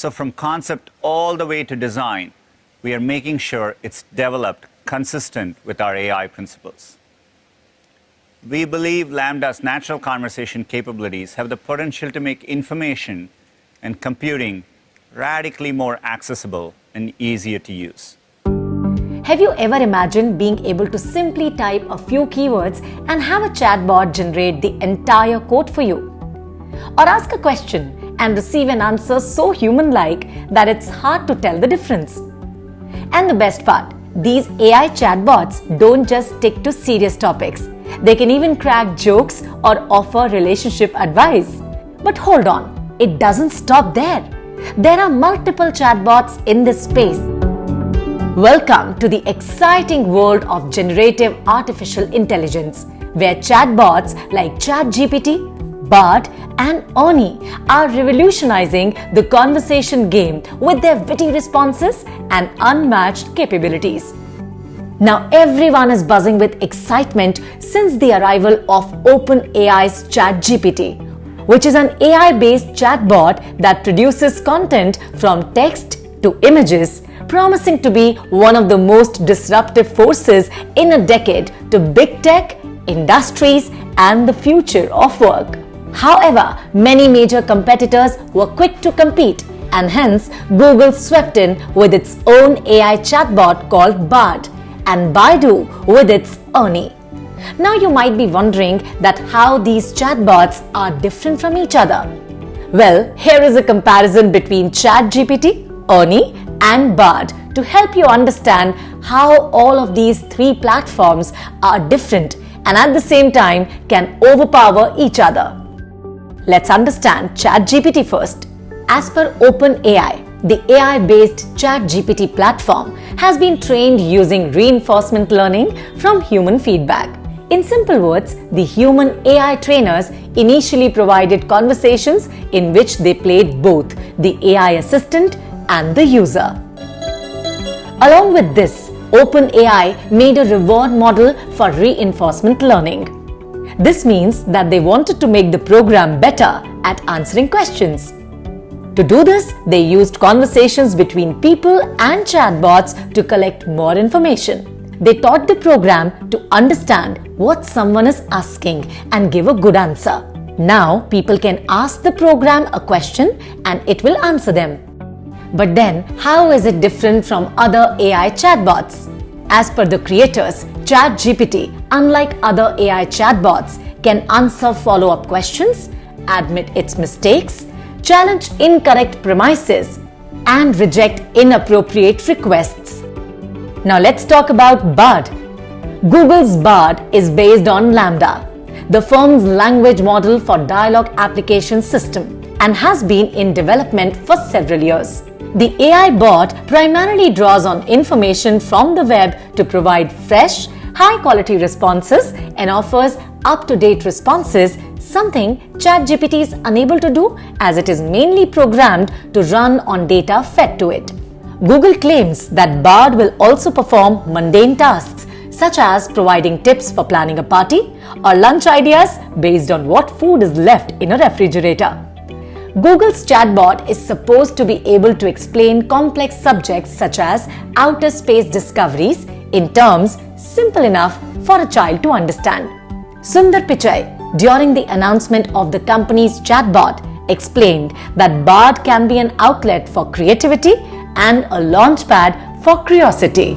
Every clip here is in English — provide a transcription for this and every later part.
So from concept all the way to design, we are making sure it's developed consistent with our AI principles. We believe LaMDA's natural conversation capabilities have the potential to make information and computing radically more accessible and easier to use. Have you ever imagined being able to simply type a few keywords and have a chatbot generate the entire code for you? Or ask a question and receive an answer so human like that it's hard to tell the difference? And the best part, these AI chatbots don't just stick to serious topics. They can even crack jokes or offer relationship advice. But hold on, it doesn't stop there. There are multiple chatbots in this space. Welcome to the exciting world of generative artificial intelligence, where chatbots like ChatGPT, Bard, and Ernie are revolutionizing the conversation game with their witty responses and unmatched capabilities. Now everyone is buzzing with excitement since the arrival of OpenAI's ChatGPT, which is an AI-based chatbot that produces content from text to images, promising to be one of the most disruptive forces in a decade to big tech, industries, and the future of work. However, many major competitors were quick to compete and hence Google swept in with its own AI chatbot called Bard and Baidu with its Ernie. Now you might be wondering that how these chatbots are different from each other. Well, here is a comparison between ChatGPT, Ernie and Bard to help you understand how all of these three platforms are different and at the same time can overpower each other. Let's understand ChatGPT first. As per OpenAI, the AI-based ChatGPT platform has been trained using reinforcement learning from human feedback. In simple words, the human AI trainers initially provided conversations in which they played both the AI assistant and the user. Along with this, OpenAI made a reward model for reinforcement learning. This means that they wanted to make the program better at answering questions. To do this, they used conversations between people and chatbots to collect more information. They taught the program to understand what someone is asking and give a good answer. Now, people can ask the program a question and it will answer them. But then, how is it different from other AI chatbots? As per the creators, ChatGPT, unlike other AI chatbots, can answer follow-up questions, admit its mistakes, challenge incorrect premises, and reject inappropriate requests. Now let's talk about Bard. Google's Bard is based on LaMDA, the firm's language model for dialogue application system, and has been in development for several years. The AI bot primarily draws on information from the web to provide fresh, high quality responses and offers up to date responses something ChatGPT is unable to do as it is mainly programmed to run on data fed to it. Google claims that Bard will also perform mundane tasks such as providing tips for planning a party or lunch ideas based on what food is left in a refrigerator. Google's chatbot is supposed to be able to explain complex subjects such as outer space discoveries in terms simple enough for a child to understand. Sundar Pichai, during the announcement of the company's chatbot, explained that Bard can be an outlet for creativity and a launchpad for curiosity.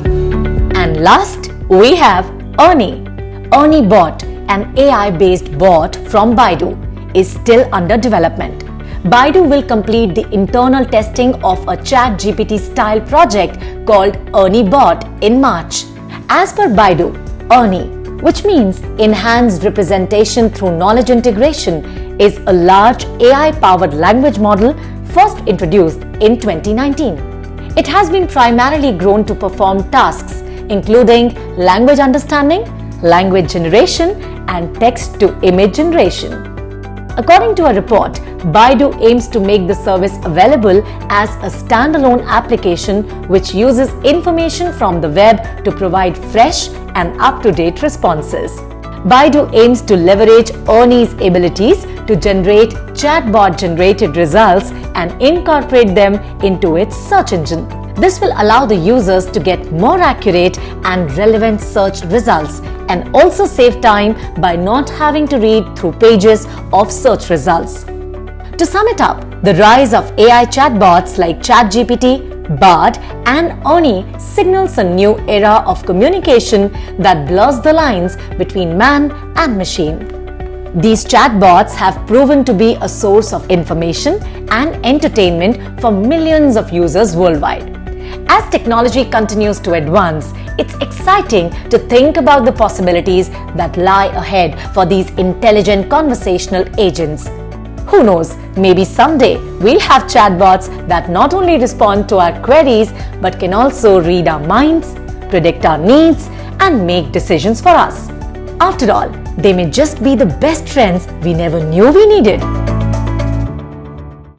And last, we have Ernie. Ernie Bot, an AI-based bot from Baidu, is still under development. Baidu will complete the internal testing of a ChatGPT style project called Ernie Bot in March. As per Baidu, Ernie which means enhanced representation through knowledge integration, is a large AI-powered language model first introduced in 2019. It has been primarily grown to perform tasks including language understanding, language generation, and text-to-image generation. According to a report, Baidu aims to make the service available as a standalone application which uses information from the web to provide fresh and up-to-date responses. Baidu aims to leverage Ernie's abilities to generate chatbot generated results and incorporate them into its search engine. This will allow the users to get more accurate and relevant search results and also save time by not having to read through pages of search results. To sum it up, the rise of AI chatbots like ChatGPT, Bard, and Ernie signals a new era of communication that blurs the lines between man and machine. These chatbots have proven to be a source of information and entertainment for millions of users worldwide. As technology continues to advance, it's exciting to think about the possibilities that lie ahead for these intelligent conversational agents. Who knows, maybe someday we'll have chatbots that not only respond to our queries but can also read our minds, predict our needs, and make decisions for us. After all, they may just be the best friends we never knew we needed.